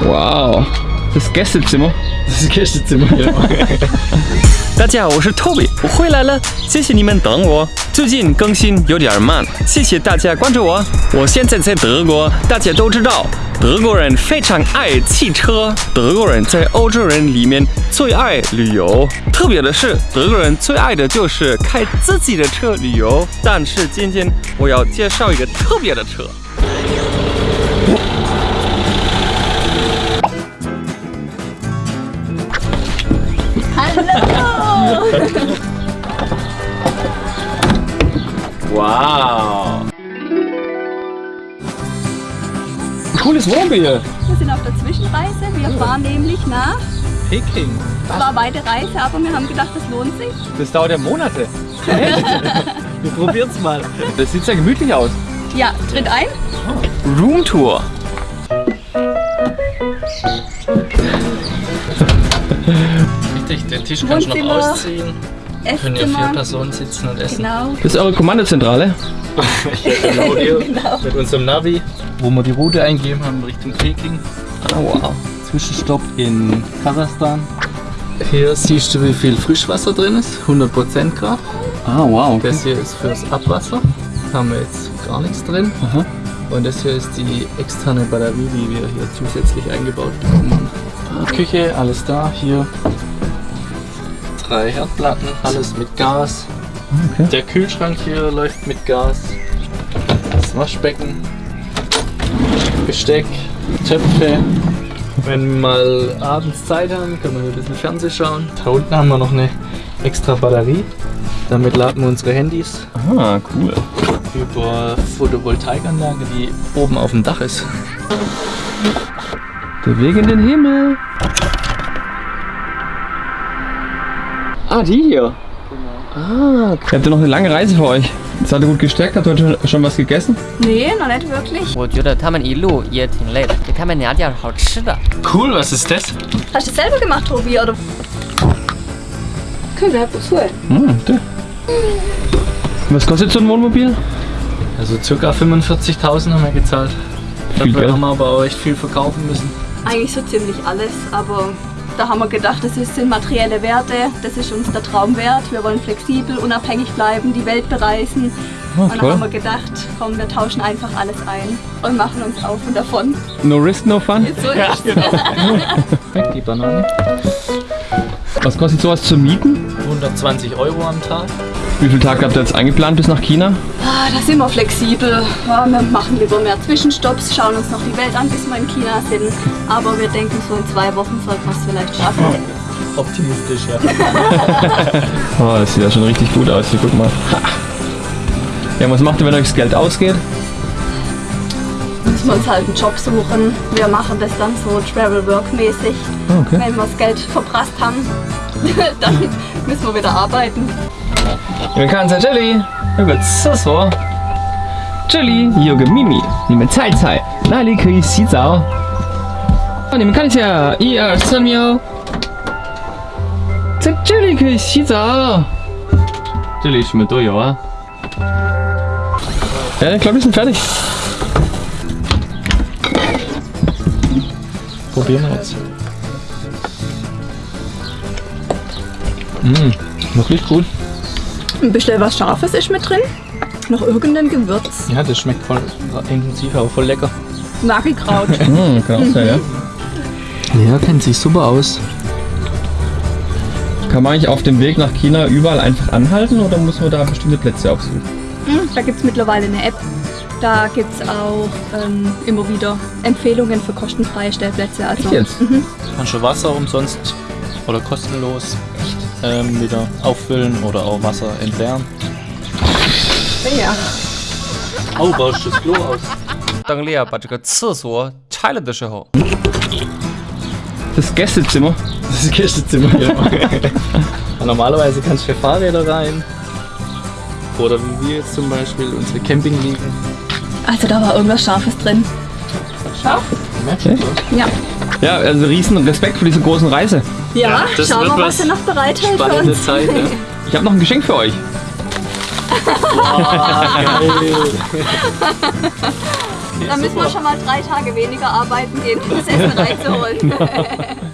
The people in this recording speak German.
Wow. Das Gästezimmer. Das ist Gästezimmer. 大家好，我是 Toby，我回来了，谢谢你们等我。最近更新有点慢，谢谢大家关注我。我现在在德国，大家都知道，德国人非常爱汽车，德国人在欧洲人里面最爱旅游。特别的是，德国人最爱的就是开自己的车旅游。但是今天我要介绍一个特别的车。Wow. Cooles Wohnmobil. Wir sind auf der Zwischenreise. Wir fahren nämlich nach. Peking. Es war eine weite Reise, aber wir haben gedacht, das lohnt sich. Das dauert ja Monate. Wir probieren's mal. Das sieht sehr gemütlich aus. Ja, tritt ein. Roomtour。Richtig, den Tisch kannst du noch ausziehen. Können ja vier. Personen sitzen und essen. Genau. Das ist eure Kommandozentrale. Genau hier Genau. mit unserem Navi, wo wir die Route eingeben haben Richtung Peking. Ah, wow. Zwischenstopp in Kasachstan. Hier siehst du, wie viel Frischwasser drin ist. 100% Grad. Ah, wow. Okay. Das hier ist fürs Abwasser. Haben wir jetzt gar nichts drin. Aha. Und das hier ist die externe Batterie, die wir hier zusätzlich eingebaut bekommen haben. Küche, alles da. Hier drei Herdplatten, alles mit Gas. Okay. Der Kühlschrank hier läuft mit Gas. Das Waschbecken, Besteck, Töpfe. Wenn wir mal abends Zeit haben, können wir hier ein bisschen Fernsehen schauen. Da unten haben wir noch eine extra Batterie. Damit laden wir unsere Handys Ah, cool. über Photovoltaikanlage, die oben auf dem Dach ist. Der Weg in den Himmel. Ah, die hier. Genau. Ah. Habt ihr noch eine lange Reise für euch? Seid ihr gut gestärkt? Habt ihr heute schon was gegessen? Nee, noch nicht wirklich. Cool, was ist das? Hast du das selber gemacht, Tobi, oder? Können wir einfach wozu? Hm, da. Was kostet so ein Wohnmobil? Also circa 45.000 haben wir gezahlt. Viel Dafür Geld. haben wir aber auch echt viel verkaufen müssen. Eigentlich so ziemlich alles, aber da haben wir gedacht, das ist- sind materielle Werte, das ist uns der Traum wert. Wir wollen flexibel, unabhängig bleiben, die Welt bereisen. Oh, und dann toll. haben wir gedacht, komm, wir tauschen einfach alles ein und machen uns auf und davon. No risk, no fun. So ist es. Die Banane. Was kostet sowas zu mieten? 120 Euro am Tag. Wie viele Tage habt ihr jetzt eingeplant bis nach China? Ah, da sind wir flexibel. Ja, wir machen lieber mehr Zwischenstopps, schauen uns noch die Welt an, bis wir in China sind. Aber wir denken, so in zwei Wochen sollten wir es vielleicht schaffen. Optimistisch, ja. Oh, das sieht ja schon richtig gut aus. Hier, guck mal. Ja, was macht ihr, wenn euch das Geld ausgeht? Müssen wir uns halt einen Job suchen. Wir machen das dann so Travel-Work-mäßig. Ah, okay. Wenn wir das Geld verprasst haben, dann müssen wir wieder arbeiten. 你们看，在这里有个厕所，这里有个秘密，你们猜猜，那里可以洗澡。让你们看一下，一二三喵，在这里可以洗澡，这里什么都有啊。哎，搞卫生，真的。不简单啊！嗯，我最酷。Ein bisschen was Scharfes ist mit drin. Noch irgendein Gewürz. Ja, das schmeckt voll intensiv, aber voll lecker. Nagelkraut. Hm, kann auch sein, ja. Ja, kennt sich super aus. Kann man eigentlich auf dem Weg nach China überall einfach anhalten oder muss man da bestimmte Plätze aufsuchen? Hm, da gibt es mittlerweile eine App. Da gibt es auch ähm, immer wieder Empfehlungen für kostenfreie Stellplätze. Also, Echt jetzt? Kannst du Wasser umsonst oder kostenlos ähm, wieder auffüllen oder auch Wasser entleeren. ja. Oh, baust du das Klo aus? 当利亚把这个厕所拆了的时候， Das Gästezimmer. Das ist Gästezimmer, ja. Normalerweise kannst du für Fahrräder rein. Oder wie wir jetzt zum Beispiel unsere Campingliegen. Also da war irgendwas Scharfes drin. Scharf? Merkst du? Ja. Ja, also riesen Respekt für diese großen Reise. Ja, das schauen wir, was was er noch bereithält für uns. Zeit, ne? Ich habe noch ein Geschenk für euch. Dann müssen wir schon mal drei Tage weniger arbeiten gehen, um das Essen reinzuholen.